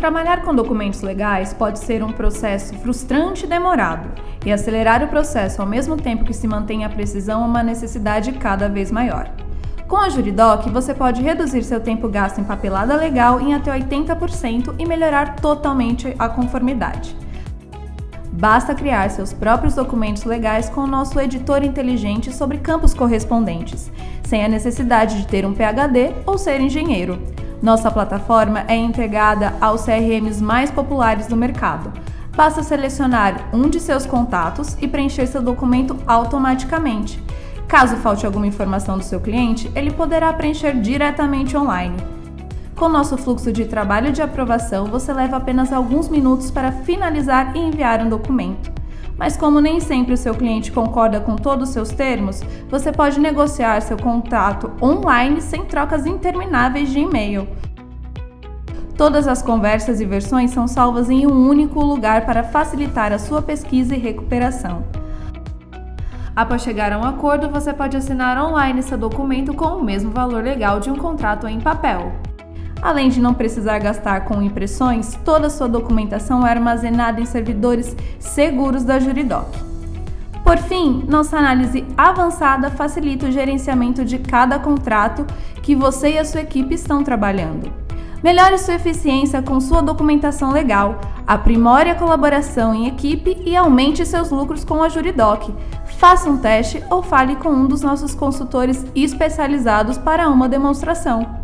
Trabalhar com documentos legais pode ser um processo frustrante e demorado, e acelerar o processo ao mesmo tempo que se mantém a precisão é uma necessidade cada vez maior. Com a Juridoc, você pode reduzir seu tempo gasto em papelada legal em até 80% e melhorar totalmente a conformidade. Basta criar seus próprios documentos legais com o nosso editor inteligente sobre campos correspondentes, sem a necessidade de ter um PhD ou ser engenheiro. Nossa plataforma é integrada aos CRMs mais populares do mercado. Basta selecionar um de seus contatos e preencher seu documento automaticamente. Caso falte alguma informação do seu cliente, ele poderá preencher diretamente online. Com nosso fluxo de trabalho de aprovação, você leva apenas alguns minutos para finalizar e enviar um documento. Mas como nem sempre o seu cliente concorda com todos os seus termos, você pode negociar seu contrato online sem trocas intermináveis de e-mail. Todas as conversas e versões são salvas em um único lugar para facilitar a sua pesquisa e recuperação. Após chegar a um acordo, você pode assinar online seu documento com o mesmo valor legal de um contrato em papel. Além de não precisar gastar com impressões, toda sua documentação é armazenada em servidores seguros da Juridoc. Por fim, nossa análise avançada facilita o gerenciamento de cada contrato que você e a sua equipe estão trabalhando. Melhore sua eficiência com sua documentação legal, aprimore a colaboração em equipe e aumente seus lucros com a Juridoc. Faça um teste ou fale com um dos nossos consultores especializados para uma demonstração.